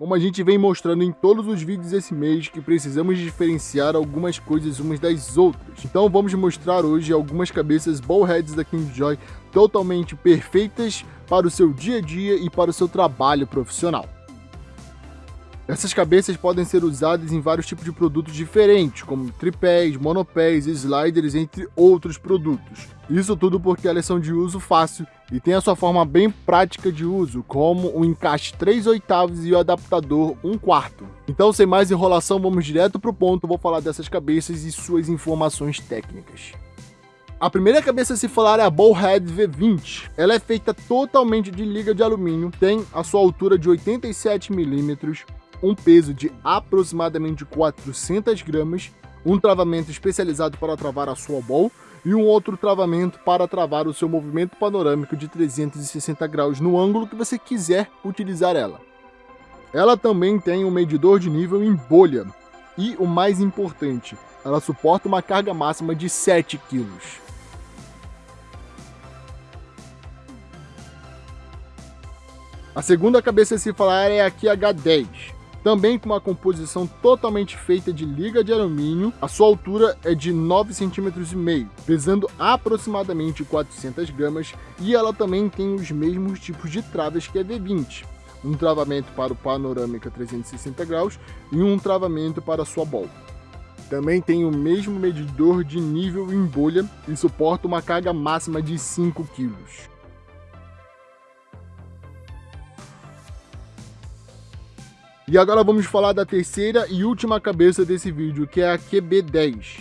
Como a gente vem mostrando em todos os vídeos esse mês que precisamos diferenciar algumas coisas umas das outras. Então vamos mostrar hoje algumas cabeças ballheads da Kingjoy totalmente perfeitas para o seu dia a dia e para o seu trabalho profissional. Essas cabeças podem ser usadas em vários tipos de produtos diferentes, como tripés, monopés, sliders, entre outros produtos. Isso tudo porque elas são de uso fácil e tem a sua forma bem prática de uso, como o encaixe 3 oitavos e o adaptador 1 quarto. Então, sem mais enrolação, vamos direto para o ponto, vou falar dessas cabeças e suas informações técnicas. A primeira cabeça a se falar é a Ballhead V20. Ela é feita totalmente de liga de alumínio, tem a sua altura de 87 milímetros, um peso de aproximadamente 400 gramas, um travamento especializado para travar a sua ball e um outro travamento para travar o seu movimento panorâmico de 360 graus no ângulo que você quiser utilizar ela. Ela também tem um medidor de nível em bolha e, o mais importante, ela suporta uma carga máxima de 7 kg. A segunda cabeça a se falar é a QH10 também com uma composição totalmente feita de liga de alumínio. A sua altura é de 9,5 cm, pesando aproximadamente 400 gramas, e ela também tem os mesmos tipos de traves que a V20. Um travamento para o panorâmica 360 graus e um travamento para a sua bola. Também tem o mesmo medidor de nível em bolha e suporta uma carga máxima de 5 kg. E agora vamos falar da terceira e última cabeça desse vídeo, que é a QB10.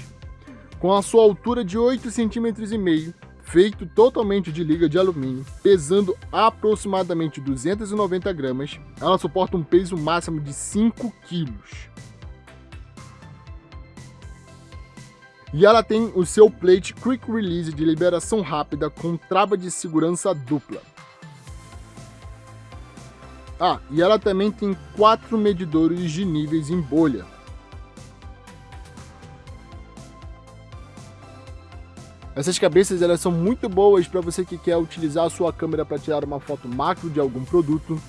Com a sua altura de 8,5 cm, feito totalmente de liga de alumínio, pesando aproximadamente 290 gramas, ela suporta um peso máximo de 5 kg. E ela tem o seu plate Quick Release de liberação rápida com trava de segurança dupla. Ah, e ela também tem quatro medidores de níveis em bolha. Essas cabeças elas são muito boas para você que quer utilizar a sua câmera para tirar uma foto macro de algum produto.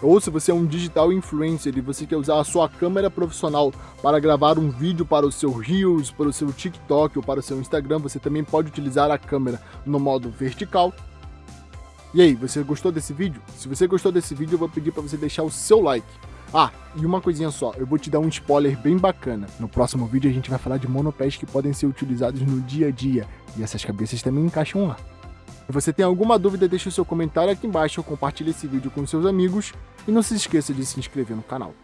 Ou se você é um digital influencer e você quer usar a sua câmera profissional para gravar um vídeo para o seu Reels, para o seu TikTok ou para o seu Instagram, você também pode utilizar a câmera no modo vertical e aí, você gostou desse vídeo? Se você gostou desse vídeo, eu vou pedir para você deixar o seu like. Ah, e uma coisinha só, eu vou te dar um spoiler bem bacana. No próximo vídeo a gente vai falar de monopés que podem ser utilizados no dia a dia, e essas cabeças também encaixam lá. Se você tem alguma dúvida, deixe o seu comentário aqui embaixo, compartilhe esse vídeo com seus amigos e não se esqueça de se inscrever no canal.